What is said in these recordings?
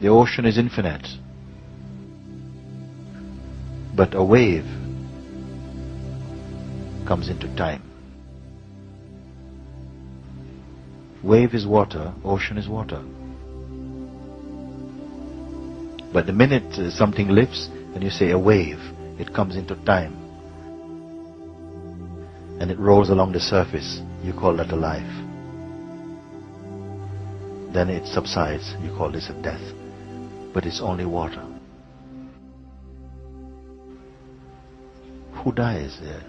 The ocean is infinite. But a wave comes into time. Wave is water, ocean is water. But the minute uh, something lifts and you say a wave, it comes into time. And it rolls along the surface, you call that a life. Then it subsides, you call this a death. But it's only water. Who dies there?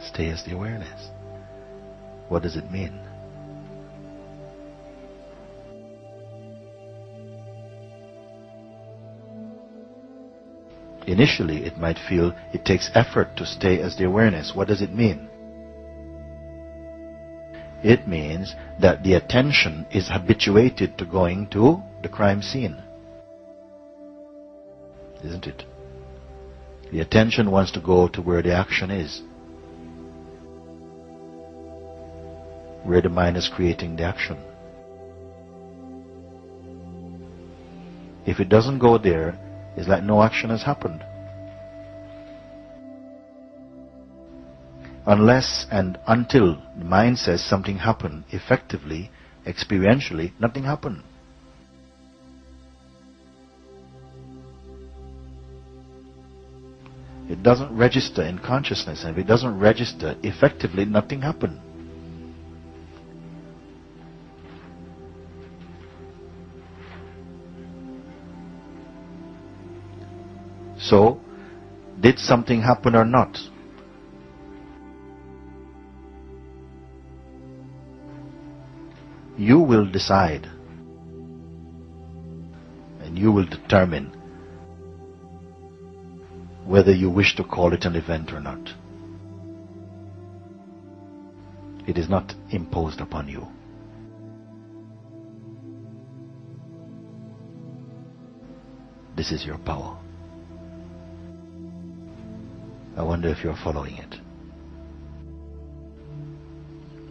Stay as the awareness. What does it mean? Initially, it might feel it takes effort to stay as the awareness. What does it mean? It means that the attention is habituated to going to the crime scene. Isn't it? The attention wants to go to where the action is. Where the mind is creating the action. If it doesn't go there, it's like no action has happened. Unless and until the mind says something happened effectively, experientially, nothing happened. It doesn't register in consciousness, and if it doesn't register effectively, nothing happened. So, did something happen or not? You will decide and you will determine whether you wish to call it an event or not. It is not imposed upon you. This is your power. I wonder if you're following it.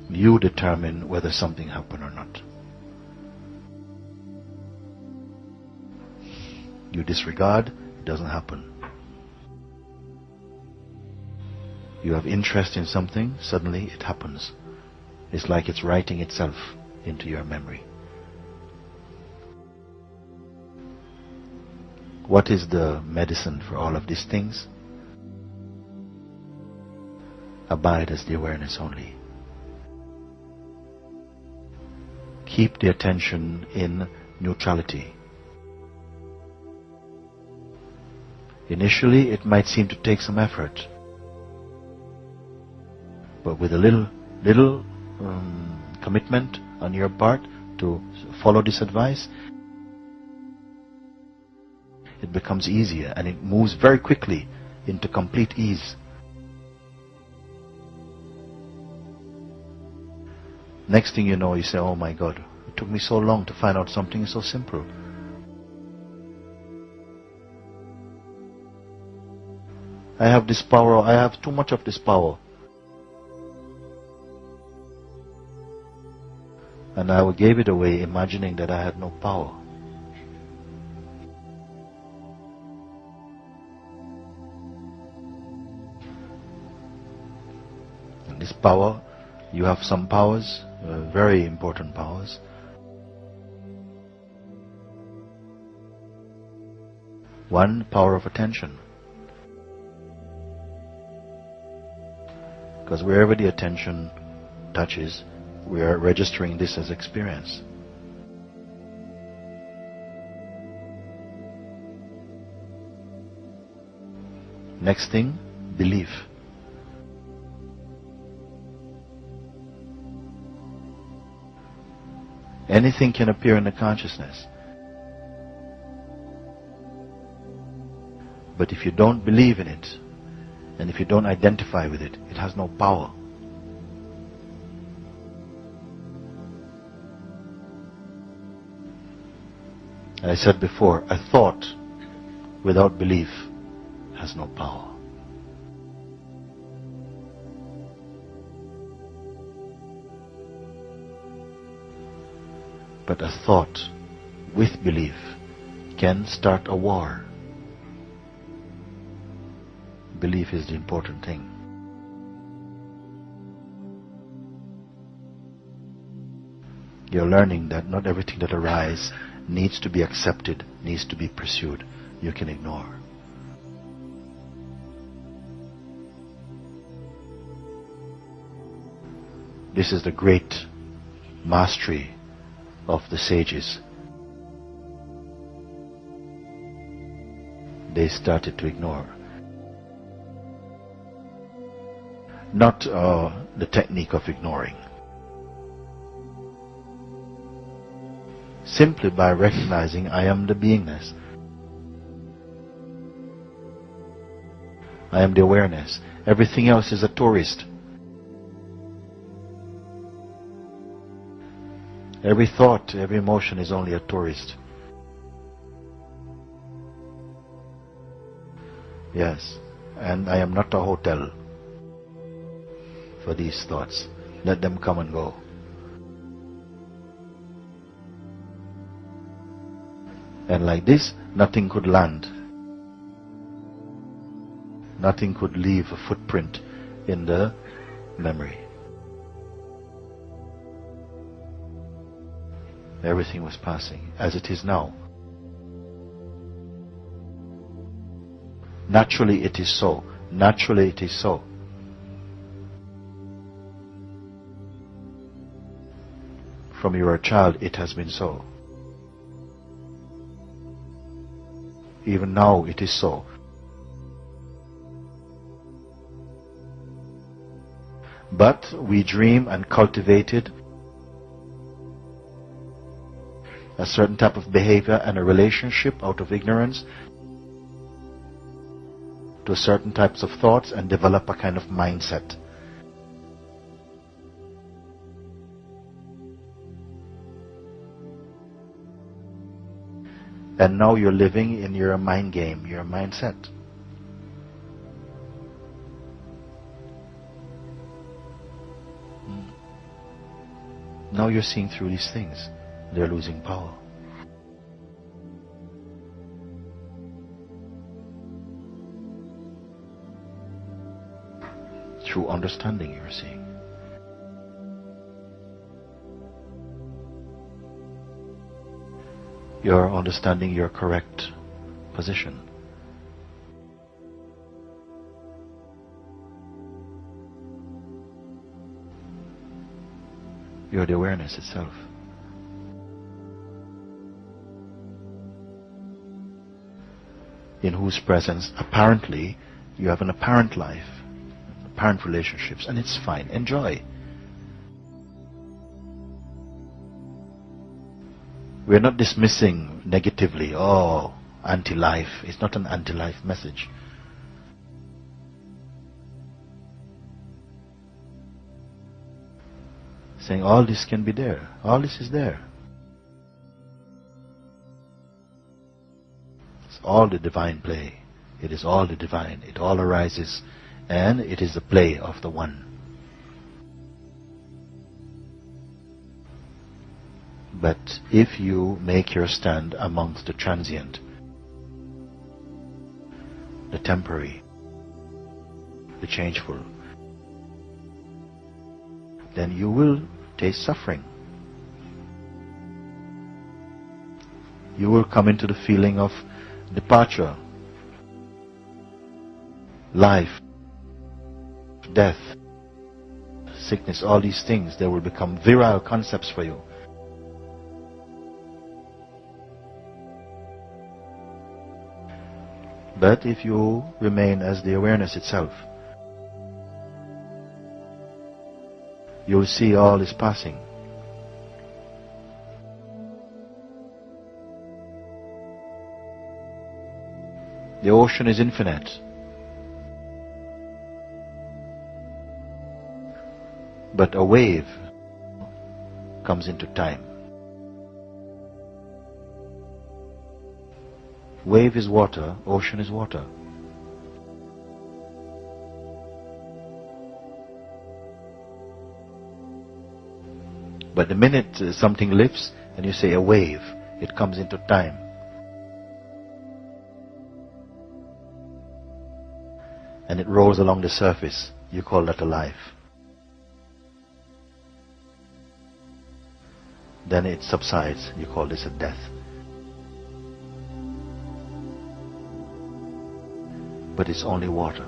You determine whether something happened or not. You disregard, it doesn't happen. You have interest in something, suddenly it happens. It's like it's writing itself into your memory. What is the medicine for all of these things? abide as the awareness only. Keep the attention in neutrality. Initially, it might seem to take some effort, but with a little, little um, commitment on your part to follow this advice, it becomes easier and it moves very quickly into complete ease. Next thing you know, you say, oh my God, it took me so long to find out something so simple. I have this power, I have too much of this power. And I gave it away imagining that I had no power. And this power, you have some powers, uh, very important powers. One, power of attention. Because wherever the attention touches, we are registering this as experience. Next thing, belief. Anything can appear in the consciousness. But if you don't believe in it, and if you don't identify with it, it has no power. I said before, a thought without belief has no power. But a thought with belief can start a war. Belief is the important thing. You're learning that not everything that arises needs to be accepted, needs to be pursued. You can ignore. This is the great mastery of the sages. They started to ignore. Not uh, the technique of ignoring. Simply by recognizing I am the beingness. I am the awareness. Everything else is a tourist. Every thought, every emotion is only a tourist. Yes, and I am not a hotel for these thoughts. Let them come and go. And like this, nothing could land. Nothing could leave a footprint in the memory. Everything was passing, as it is now. Naturally it is so. Naturally it is so. From you are a child, it has been so. Even now it is so. But we dream and cultivate it a certain type of behavior and a relationship out of ignorance to certain types of thoughts and develop a kind of mindset. And now you're living in your mind game, your mindset. Now you're seeing through these things they're losing power. Through understanding, you're seeing. You're understanding your correct position. You're the awareness itself. in whose presence apparently you have an apparent life, apparent relationships, and it's fine. Enjoy. We're not dismissing negatively, oh, anti life. It's not an anti life message. Saying all this can be there, all this is there. It's all the divine play. It is all the divine. It all arises and it is the play of the one. But if you make your stand amongst the transient, the temporary, the changeful, then you will taste suffering. You will come into the feeling of departure, life, death, sickness, all these things, they will become virile concepts for you. But if you remain as the awareness itself, you'll see all is passing. The ocean is infinite. But a wave comes into time. Wave is water, ocean is water. But the minute uh, something lifts, And you say a wave, it comes into time. And it rolls along the surface. You call that a life. Then it subsides. You call this a death. But it's only water.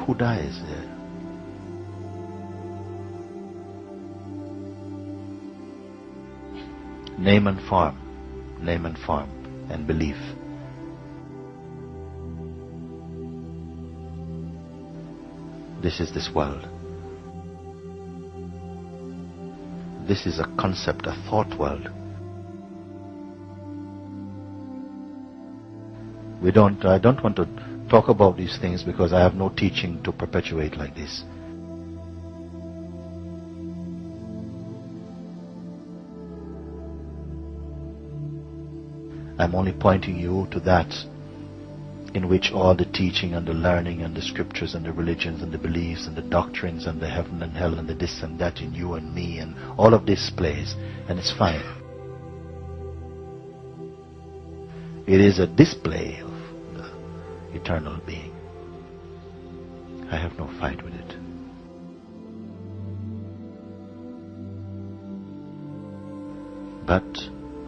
Who dies there? Name and form, name and form, and belief. This is this world. This is a concept, a thought world. We don't, I don't want to talk about these things because I have no teaching to perpetuate like this. I'm only pointing you to that in which all the teaching and the learning and the scriptures and the religions and the beliefs and the doctrines and the heaven and hell and the this and that in you and me and all of this plays and it's fine. It is a display eternal being. I have no fight with it. But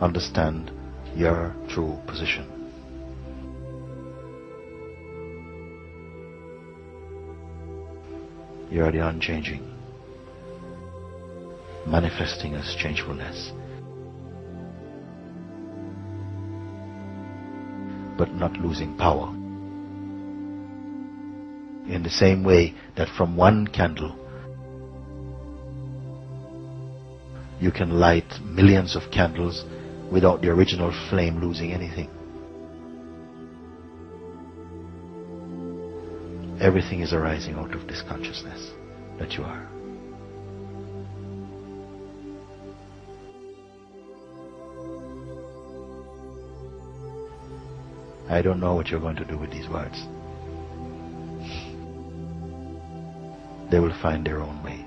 understand your true position. You are the unchanging, manifesting as changefulness, but not losing power in the same way that from one candle you can light millions of candles without the original flame losing anything. Everything is arising out of this consciousness that you are. I don't know what you're going to do with these words. They will find their own way.